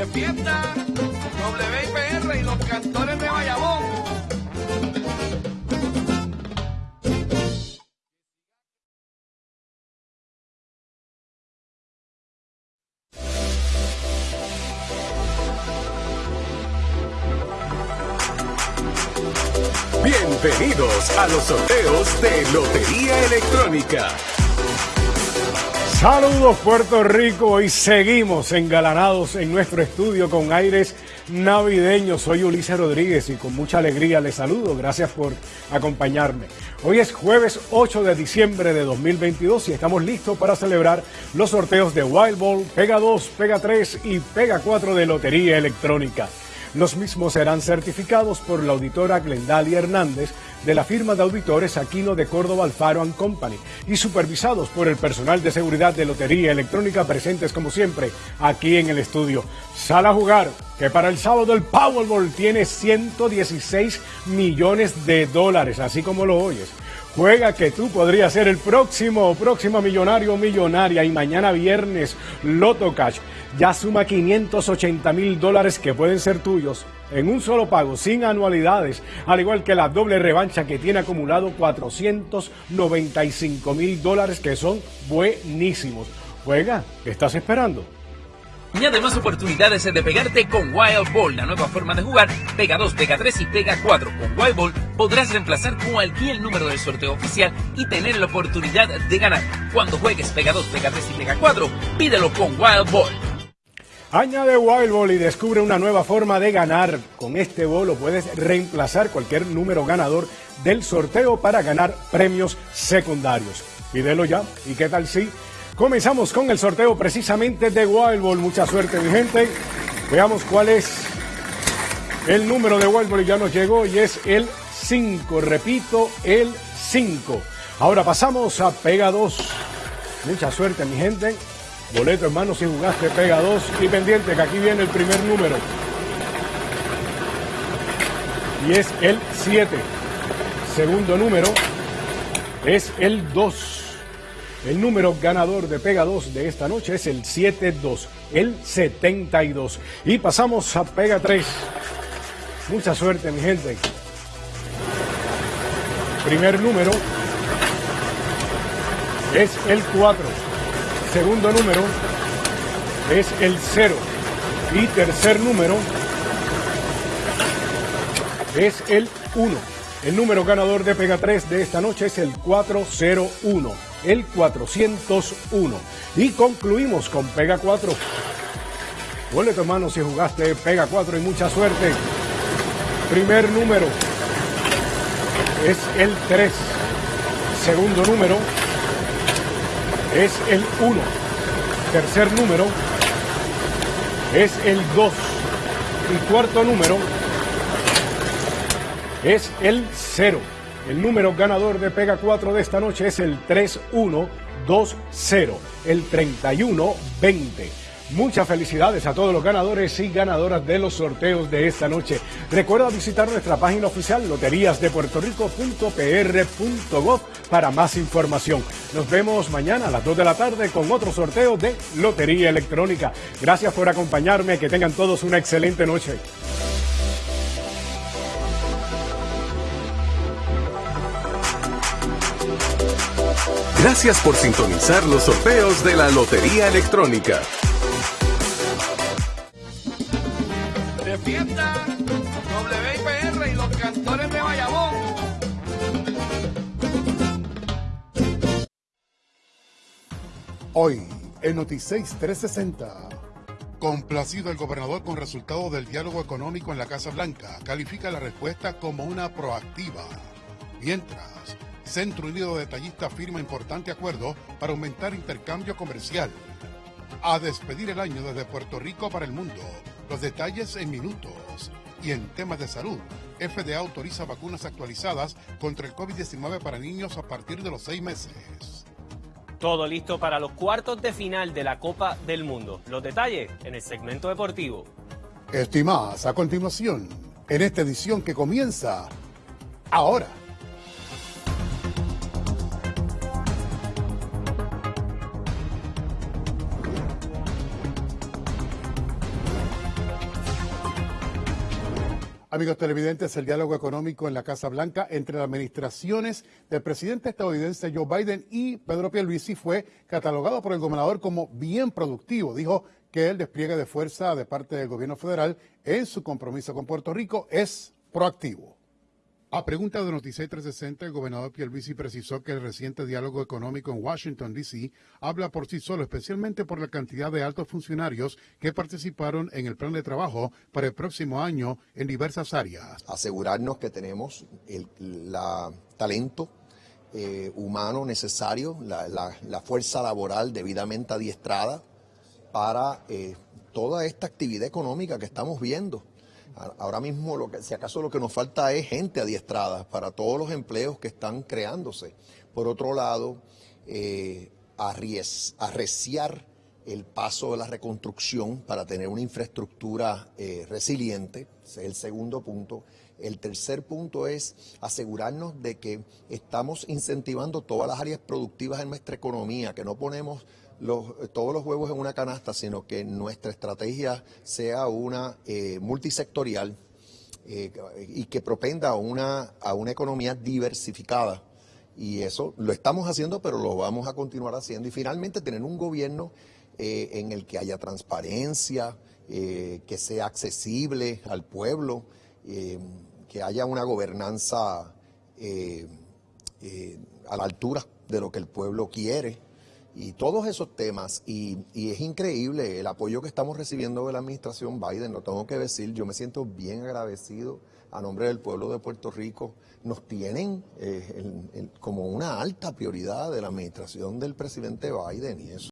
de fiesta, WIPR y los cantores de Bayamón. Bienvenidos a los sorteos de Lotería Electrónica. Saludos Puerto Rico y seguimos engalanados en nuestro estudio con aires navideños. Soy Ulises Rodríguez y con mucha alegría les saludo. Gracias por acompañarme. Hoy es jueves 8 de diciembre de 2022 y estamos listos para celebrar los sorteos de Wild Ball, Pega 2, Pega 3 y Pega 4 de Lotería Electrónica. Los mismos serán certificados por la auditora Glendalia Hernández de la firma de auditores Aquino de Córdoba Alfaro Company y supervisados por el personal de seguridad de Lotería Electrónica presentes como siempre aquí en el estudio. Sal a jugar, que para el sábado el Powerball tiene 116 millones de dólares, así como lo oyes. Juega que tú podrías ser el próximo, próximo millonario o millonaria y mañana viernes Loto Cash ya suma 580 mil dólares que pueden ser tuyos en un solo pago, sin anualidades, al igual que la doble revancha que tiene acumulado 495 mil dólares que son buenísimos. Juega, ¿qué estás esperando? Y además oportunidades de pegarte con Wild Ball, la nueva forma de jugar. Pega 2, pega 3 y pega 4. Con Wild Ball podrás reemplazar cualquier número del sorteo oficial y tener la oportunidad de ganar. Cuando juegues pega 2, pega 3 y pega 4, pídelo con Wild Ball. Añade Wild Ball y descubre una nueva forma de ganar. Con este bolo puedes reemplazar cualquier número ganador del sorteo para ganar premios secundarios. Pídelo ya. ¿Y qué tal si Comenzamos con el sorteo precisamente de Wild Ball. Mucha suerte, mi gente. Veamos cuál es el número de Wild Ball. Ya nos llegó y es el 5. Repito, el 5. Ahora pasamos a Pega 2. Mucha suerte, mi gente. Boleto hermano si jugaste Pega 2 y pendiente que aquí viene el primer número. Y es el 7. Segundo número es el 2. El número ganador de Pega 2 de esta noche es el 72, el 72. Y pasamos a Pega 3. Mucha suerte, mi gente. Primer número es el 4. Segundo número es el 0. Y tercer número es el 1. El número ganador de Pega 3 de esta noche es el 401 el 401. Y concluimos con Pega 4. Huele tu mano si jugaste Pega 4 y mucha suerte. Primer número es el 3. Segundo número es el 1. Tercer número es el 2. Y cuarto número es el 0. El número ganador de Pega 4 de esta noche es el 3120, el 3120. Muchas felicidades a todos los ganadores y ganadoras de los sorteos de esta noche. Recuerda visitar nuestra página oficial loteriasdepuertorico.pr.gov para más información. Nos vemos mañana a las 2 de la tarde con otro sorteo de Lotería Electrónica. Gracias por acompañarme, que tengan todos una excelente noche. Gracias por sintonizar los sorteos de la Lotería Electrónica. De fiesta, WIPR y los cantores de Bayamón. Hoy, en Noticias 360. Complacido el gobernador con resultado del diálogo económico en la Casa Blanca, califica la respuesta como una proactiva. Mientras, Centro Unido de Detallistas firma importante acuerdo para aumentar intercambio comercial. A despedir el año desde Puerto Rico para el mundo. Los detalles en minutos. Y en temas de salud, FDA autoriza vacunas actualizadas contra el COVID-19 para niños a partir de los seis meses. Todo listo para los cuartos de final de la Copa del Mundo. Los detalles en el segmento deportivo. Estimadas, a continuación, en esta edición que comienza ahora. Amigos televidentes, el diálogo económico en la Casa Blanca entre las administraciones del presidente estadounidense Joe Biden y Pedro Pierluisi fue catalogado por el gobernador como bien productivo. Dijo que el despliegue de fuerza de parte del gobierno federal en su compromiso con Puerto Rico es proactivo. A pregunta de Noticias 360, el gobernador Pierluisi precisó que el reciente diálogo económico en Washington, D.C. habla por sí solo, especialmente por la cantidad de altos funcionarios que participaron en el plan de trabajo para el próximo año en diversas áreas. Asegurarnos que tenemos el talento eh, humano necesario, la, fuerza laboral debidamente adiestrada para eh, toda esta actividad económica que estamos viendo. Ahora mismo, lo que, si acaso lo que nos falta es gente adiestrada para todos los empleos que están creándose. Por otro lado, eh, arreciar el paso de la reconstrucción para tener una infraestructura eh, resiliente, ese es el segundo punto. El tercer punto es asegurarnos de que estamos incentivando todas las áreas productivas en nuestra economía, que no ponemos los, todos los huevos en una canasta, sino que nuestra estrategia sea una eh, multisectorial eh, y que propenda a una, a una economía diversificada. Y eso lo estamos haciendo, pero lo vamos a continuar haciendo. Y finalmente tener un gobierno eh, en el que haya transparencia, que sea accesible al pueblo, que haya una gobernanza a la altura de lo que el pueblo quiere y todos esos temas. Y, y, es increíble el apoyo que estamos recibiendo de la administración Biden, lo tengo que decir, yo me siento bien agradecido a nombre del pueblo de Puerto Rico. Nos tienen eh, el, como una alta prioridad de la administración del presidente Biden y eso.